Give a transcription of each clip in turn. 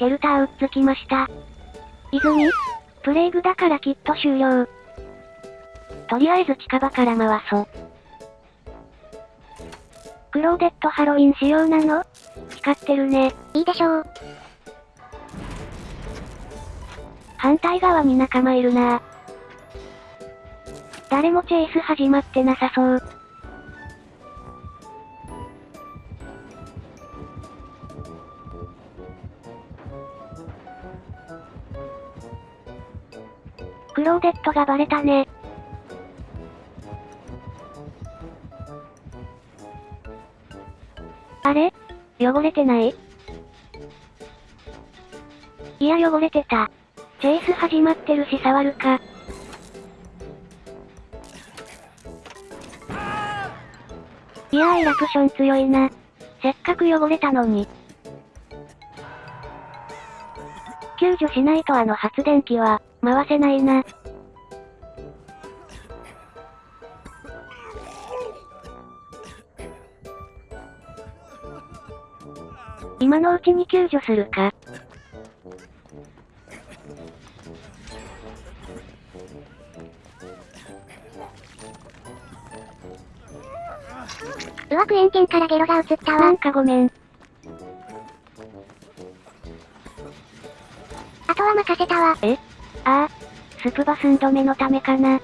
シェルターうっつきました。泉プレイグだからきっと終了。とりあえず近場から回そう。クローデットハロウィン仕様なの？光ってるね。いいでしょう。反対側に仲間いるな誰もチェイス始まってなさそう。クローデットがバレたね。あれ？汚れてない？いや汚れてた。チェイス始まってるし触るか。いやーエラクション強いな。せっかく汚れたのに。救助しないとあの発電機は、回せないな。今のうちに救助するか。うわく円圏からゲロが映ったわ。なんかごめん。あとは任せたわ。え？ああ、スプバスン止めのためかな。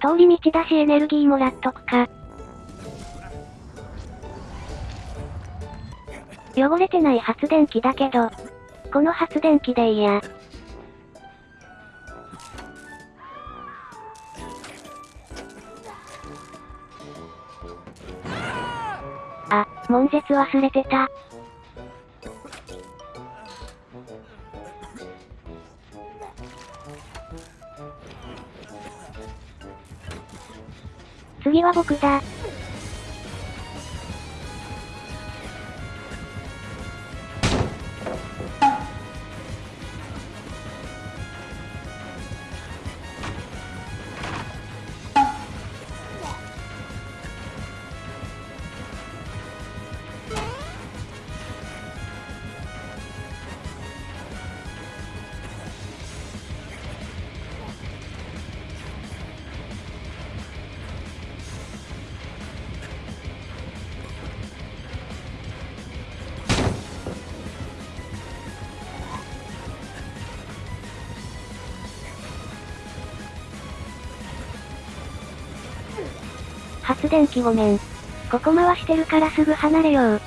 通り道だしエネルギーもらっとくか。汚れてない発電機だけど、この発電機でいいや。あ、悶絶忘れてた。次は僕だ。発電機ごめん。ここ回してるからすぐ離れよう。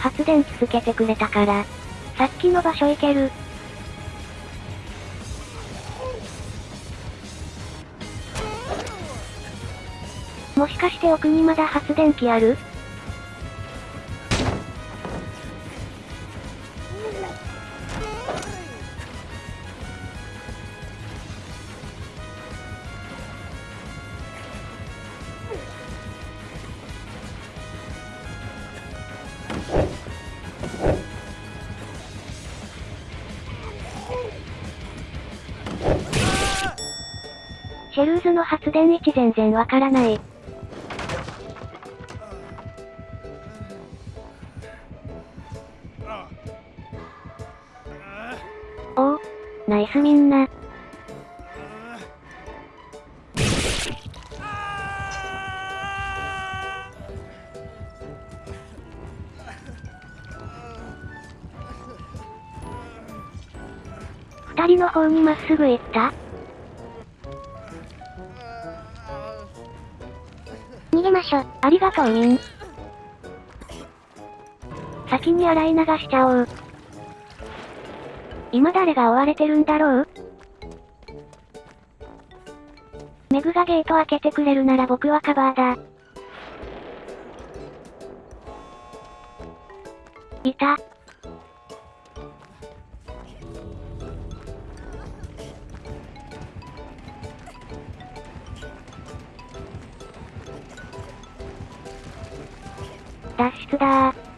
発電機つけてくれたから、さっきの場所行ける。もしかして奥にまだ発電機ある？シシェルーズの発電位置全然わからない。おお、ナイスみんな。二人の方にまっすぐ行った逃げましょ。ありがとうみん。先に洗い流しちゃおう。今誰が追われてるんだろう？メグがゲート開けてくれるなら僕はカバーだ。いた。脱出だー。